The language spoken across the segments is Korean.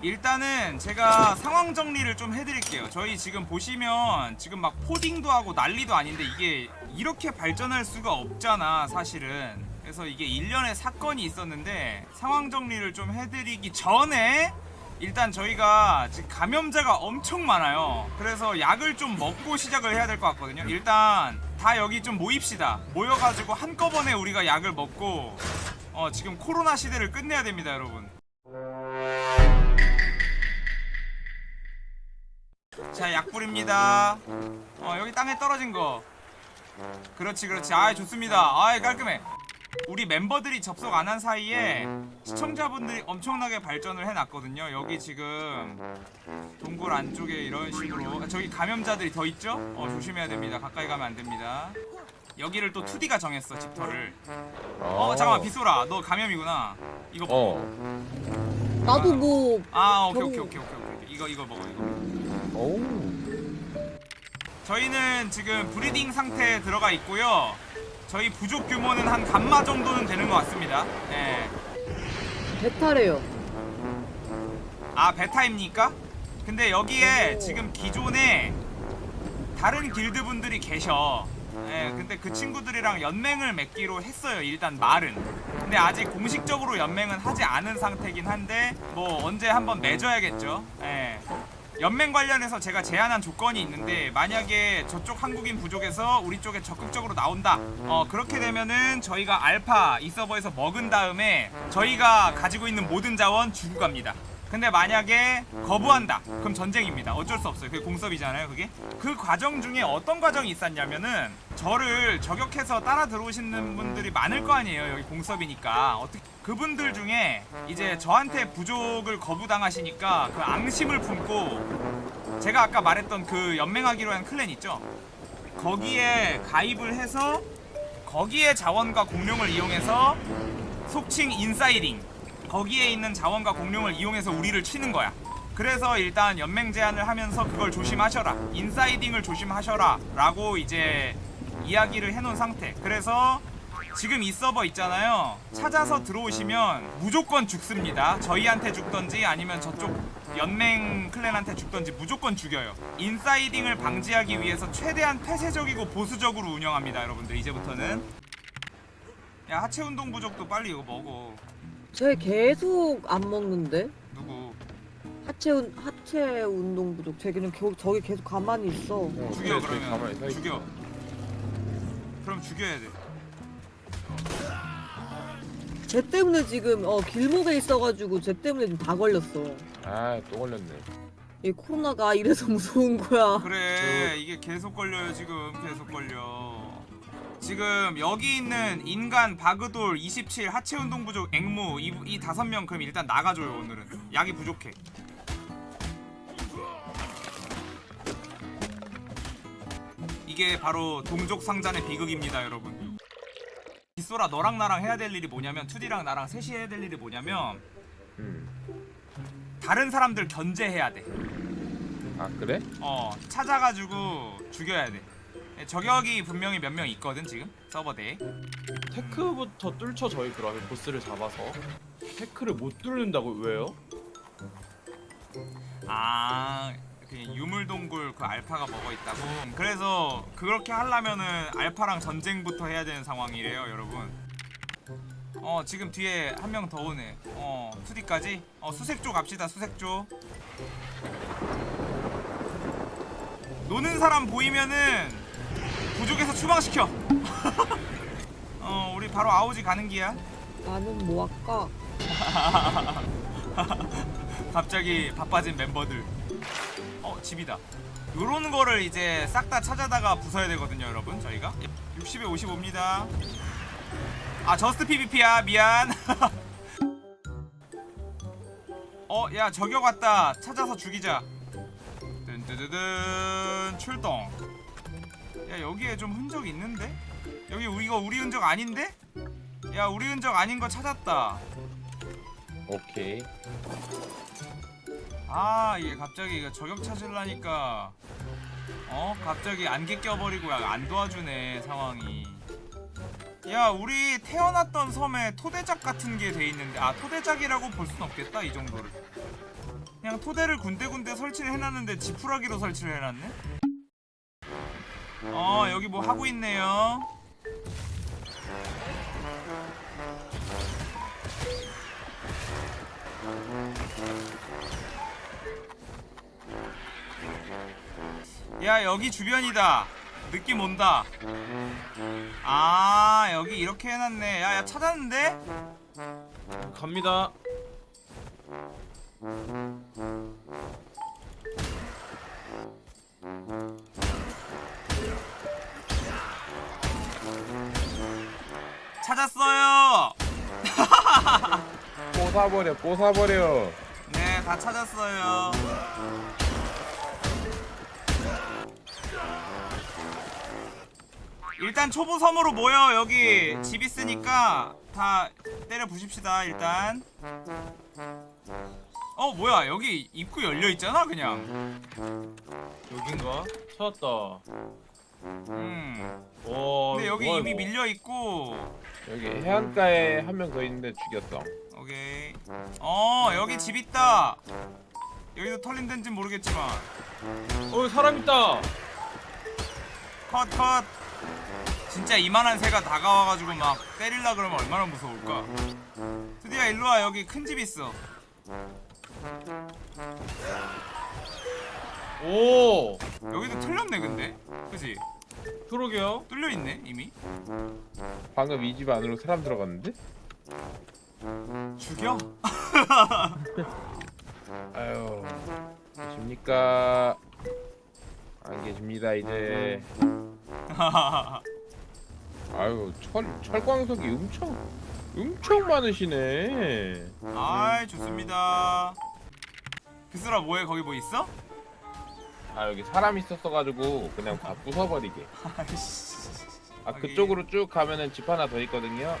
일단은 제가 상황 정리를 좀 해드릴게요. 저희 지금 보시면 지금 막 포딩도 하고 난리도 아닌데 이게 이렇게 발전할 수가 없잖아 사실은. 그래서 이게 일련의 사건이 있었는데 상황 정리를 좀 해드리기 전에 일단 저희가 지금 감염자가 엄청 많아요. 그래서 약을 좀 먹고 시작을 해야 될 것 같거든요. 일단 다 여기 좀 모입시다. 모여가지고 한꺼번에 우리가 약을 먹고 어 지금 코로나 시대를 끝내야 됩니다 여러분 자 약 뿌립니다. 어 여기 땅에 떨어진 거. 그렇지 그렇지. 아이 좋습니다. 아이 깔끔해. 우리 멤버들이 접속 안 한 사이에 시청자분들이 엄청나게 발전을 해놨거든요. 여기 지금 동굴 안쪽에 이런 식으로. 아, 저기 감염자들이 더 있죠? 어 조심해야 됩니다. 가까이 가면 안 됩니다. 여기를 또 2D가 정했어 집터를. 어 잠깐만 빗소라. 너 감염이구나. 이거 어. 나도 뭐 아 오케이 오케이 오케이 오케이 오케 이 이거 이거 먹어 이거 오. 저희는 지금 브리딩 상태에 들어가 있고요. 저희 부족 규모는 한 감마 정도는 되는 것 같습니다. 네. 배탈해요. 아 베타입니까? 근데 여기에 지금 기존에 다른 길드 분들이 계셔. 예, 근데 그 친구들이랑 연맹을 맺기로 했어요. 일단 말은. 근데 아직 공식적으로 연맹은 하지 않은 상태긴 한데 뭐 언제 한번 맺어야겠죠. 예. 연맹 관련해서 제가 제안한 조건이 있는데 만약에 저쪽 한국인 부족에서 우리 쪽에 적극적으로 나온다 어 그렇게 되면은 저희가 알파 이 서버에서 먹은 다음에 저희가 가지고 있는 모든 자원 주고 갑니다 근데 만약에 거부한다 그럼 전쟁입니다. 어쩔 수 없어요. 그게 공섭이잖아요 그게. 그 과정 중에 어떤 과정이 있었냐면은 저를 저격해서 따라 들어오시는 분들이 많을 거 아니에요 여기 공섭이니까. 어떻게 그분들 중에 이제 저한테 부족을 거부당하시니까 그 앙심을 품고 제가 아까 말했던 그 연맹하기로 한 클랜 있죠? 거기에 가입을 해서 거기에 자원과 공룡을 이용해서 속칭 인사이딩 거기에 있는 자원과 공룡을 이용해서 우리를 치는 거야. 그래서 일단 연맹 제안을 하면서 그걸 조심하셔라. 인사이딩을 조심하셔라. 라고 이제 이야기를 해놓은 상태. 그래서 지금 이 서버 있잖아요. 찾아서 들어오시면 무조건 죽습니다. 저희한테 죽던지 아니면 저쪽 연맹 클랜한테 죽던지 무조건 죽여요. 인사이딩을 방지하기 위해서 최대한 폐쇄적이고 보수적으로 운영합니다 여러분들. 이제부터는. 야 하체 운동 부족도 빨리 이거 먹어 쟤 계속 안 먹는데? 누구 하체 운 하체 운동 부족. 쟤 그냥 겨, 저기 계속 가만히 있어. 어, 죽여 저기 가만히 그러면 서 있어. 죽여 그럼 죽여야 돼 쟤 때문에 지금 어 길목에 있어가지고 쟤 때문에 지금 다 걸렸어. 아, 또 걸렸네. 이 코로나가 이래서 무서운 거야. 그래 이게 계속 걸려요 지금 계속 걸려 지금 여기 있는 인간 바그돌 27 하체 운동 부족 앵무 이, 이 다섯 명 그럼 일단 나가줘요 오늘은 약이 부족해 이게 바로 동족 상잔의 비극입니다 여러분 빗소라 너랑 나랑 해야 될 일이 뭐냐면 2D랑 나랑 셋이 해야 될 일이 뭐냐면 음. 다른 사람들 견제해야 돼 아, 그래? 어 찾아가지고 죽여야 돼 예, 저격이 분명히 몇 명 있거든 지금 서버 내에 테크부터 뚫쳐 저희 그러면 보스를 잡아서 테크를 못 뚫는다고 왜요? 아, 그 유물동굴 그 알파가 먹어 있다고. 그래서 그렇게 하려면은 알파랑 전쟁부터 해야 되는 상황이래요, 여러분. 어, 지금 뒤에 한 명 더 오네. 어, 2D까지? 어, 수색조 갑시다, 수색조. 노는 사람 보이면은 부족에서 추방시켜. 어, 우리 바로 아오지 가는 기야. 나는 뭐 할까? 갑자기 바빠진 멤버들. 어 집이다. 요런 거를 이제 싹 다 찾아다가 부숴야 되거든요 여러분 저희가. 60에 55입니다. 아 저스트 PVP야. 미안. 어야 저격 왔다. 찾아서 죽이자. 뜬뜨드든. 출동 야 여기에 좀 흔적 있는데? 여기 우리 이거 우리 흔적 아닌데? 야 우리 흔적 아닌 거 찾았다 오케이. 아 이게 갑자기 이거 저격 찾으려니까 어 갑자기 안개 껴버리고 야, 안 도와주네 상황이 야 우리 태어났던 섬에 토대작 같은 게 돼 있는데 아 토대작이라고 볼 순 없겠다 이 정도를 그냥 토대를 군데군데 설치를 해놨는데 지푸라기로 설치를 해놨네 어 여기 뭐 하고 있네요 야 여기 주변이다 느낌 온다 아 여기 이렇게 해놨네 야야 찾았는데? 갑니다. 찾았어요. 뽀사버려 뽀사버려. 네 다 찾았어요. 일단 초보 섬으로 모여. 여기 집 있으니까 다 때려 부십시다 일단. 어 뭐야? 여기 입구 열려 있잖아 그냥. 여긴가? 찾았다. 음. 와. 근데 여기 뭐야, 이미 이거. 밀려 있고. 여기 해안가에 한 명 더 있는데 죽였어. 오케이. 어 여기 집 있다. 여기도 털린 데인지 모르겠지만. 어 사람 있다. 컷 컷. 진짜 이만한 새가 다가와가지고 막 때릴라 그러면 얼마나 무서울까. 드디어 일로 와. 여기 큰 집 있어 오. 여기도 털렸네 근데. 그지? 그러게요. 뚫려있네 이미. 방금 이 집 안으로 사람 들어갔는데? 죽여? 아유 계십니까? 안 계십니다 이제. 아유 철 철광석이 엄청 엄청 많으시네. 아이 좋습니다. 그스라 뭐해? 거기 뭐 있어? 아 여기 사람 있었어가지고 그냥 다 부숴버리게 아 그쪽으로 쭉 가면은 집 하나 더 있거든요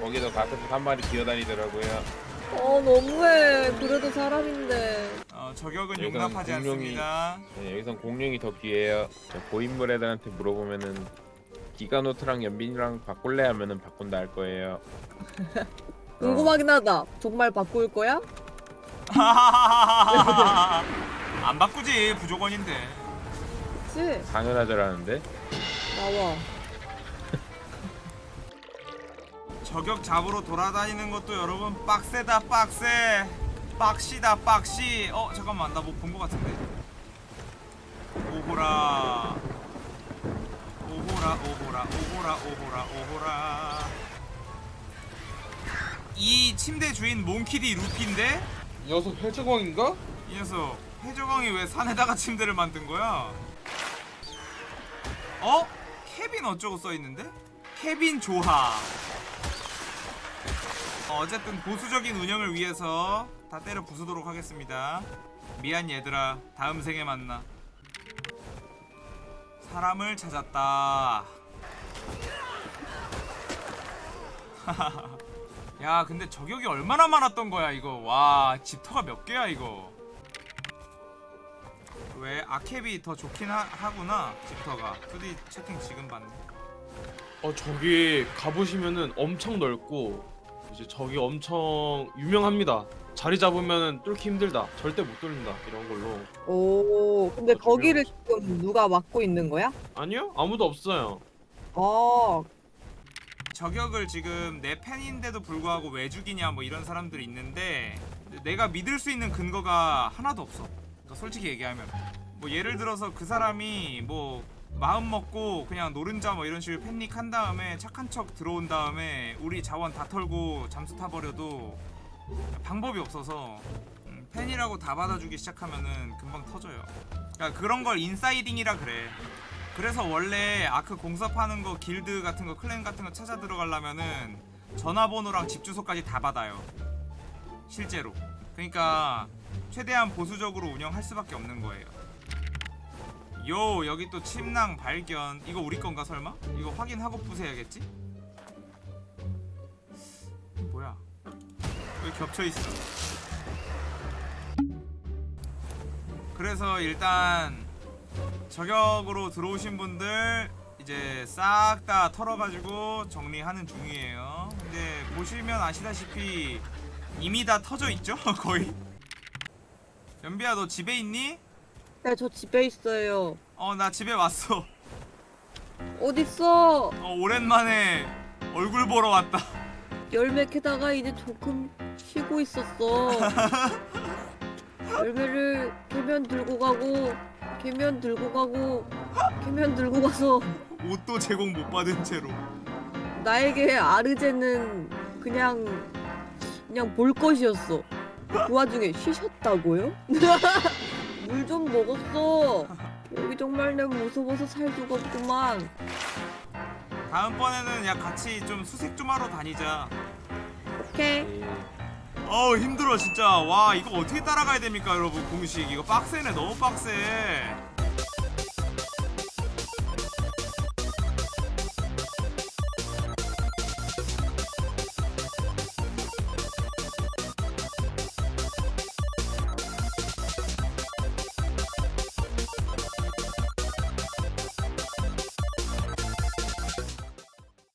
거기도 가끔씩 한 마리 기어다니더라고요 어 너무해. 그래도 사람인데. 어, 저격은 여기서는 용납하지 공룡이- 않습니다 네, 여기선 공룡이 더 귀해요 저 고인물 애들한테 물어보면은 기가노트랑 연빈이랑 바꿀래 하면은 바꾼다 할 거예요 궁금하긴 하다. 정말 바꿀 거야? 안 바꾸지 부족원인데. 그치? 당연하더라는데? 나와. 저격 잡으러 돌아다니는 것도 여러분 빡세다 빡세. 빡시다 빡시. 어 잠깐만 나 뭐 본 거 같은데. 오호라. 오호라 오호라 오호라 오호라 오호라. 이 침대 주인 몽키디 루피인데? 이 녀석 해적왕인가? 이 녀석 해적왕이 왜 산에다가 침대를 만든 거야? 어? 케빈 어쩌고 써있는데? 케빈 조하. 어, 어쨌든 보수적인 운영을 위해서 다 때려 부수도록 하겠습니다. 미안 얘들아. 다음 생에 만나. 사람을 찾았다. 야 근데 저격이 얼마나 많았던 거야 이거? 와 집터가 몇 개야 이거 왜 아캡이 더 좋긴 하, 하구나 집터가 2D 채팅 지금 봤네 어 저기 가보시면은 엄청 넓고 이제 저기 엄청 유명합니다. 자리 잡으면은 뚫기 힘들다. 절대 못 뚫린다. 이런 걸로. 오. 근데 어, 거기를 지금 누가 맡고 있는 거야? 아니요? 아무도 없어요. 아. 저격을 지금 내 팬인데도 불구하고 왜 죽이냐 뭐 이런 사람들이 있는데 내가 믿을 수 있는 근거가 하나도 없어 솔직히 얘기하면 뭐 예를 들어서 그 사람이 뭐 마음 먹고 그냥 노른자 뭐 이런 식으로 팬닉 한 다음에 착한 척 들어온 다음에 우리 자원 다 털고 잠수 타버려도 방법이 없어서 음, 팬이라고 다 받아주기 시작하면은 금방 터져요. 그러니까 그런 걸 인사이딩이라 그래. 그래서 원래 아크 공사파는 거 길드 같은 거 클랜 같은 거 찾아 들어가려면은 전화번호랑 집 주소까지 다 받아요. 실제로. 그러니까 최대한 보수적으로 운영할 수밖에 없는 거예요 요 여기 또 침낭 발견 이거 우리 건가 설마? 이거 확인하고 부숴야겠지? 뭐야 왜 겹쳐있어 그래서 일단 저격으로 들어오신 분들 이제 싹 다 털어가지고 정리하는 중이에요. 근데 보시면 아시다시피 이미 다 터져 있죠 거의. 연비야 너 집에 있니? 네, 저 집에 있어요. 어 나 집에 왔어. 어딨어? 어 오랜만에 얼굴 보러 왔다. 열매 캐다가 이제 조금 쉬고 있었어. 열매를 캐면 들고 가고, 캐면 들고 가고, 캐면 들고 가서 옷도 제공 못 받은 채로. 나에게 아르제는 그냥 그냥 볼 것이었어. 그 와중에 쉬셨다고요? 물 좀 먹었어. 여기 정말 내 무서워서 살 없구만. 다음번에는 야 같이 좀 수색 좀 하러 다니자. 오케이. 예. 어우 힘들어 진짜. 와 이거 어떻게 따라가야 됩니까 여러분 공식 이거 빡세네 너무 빡세.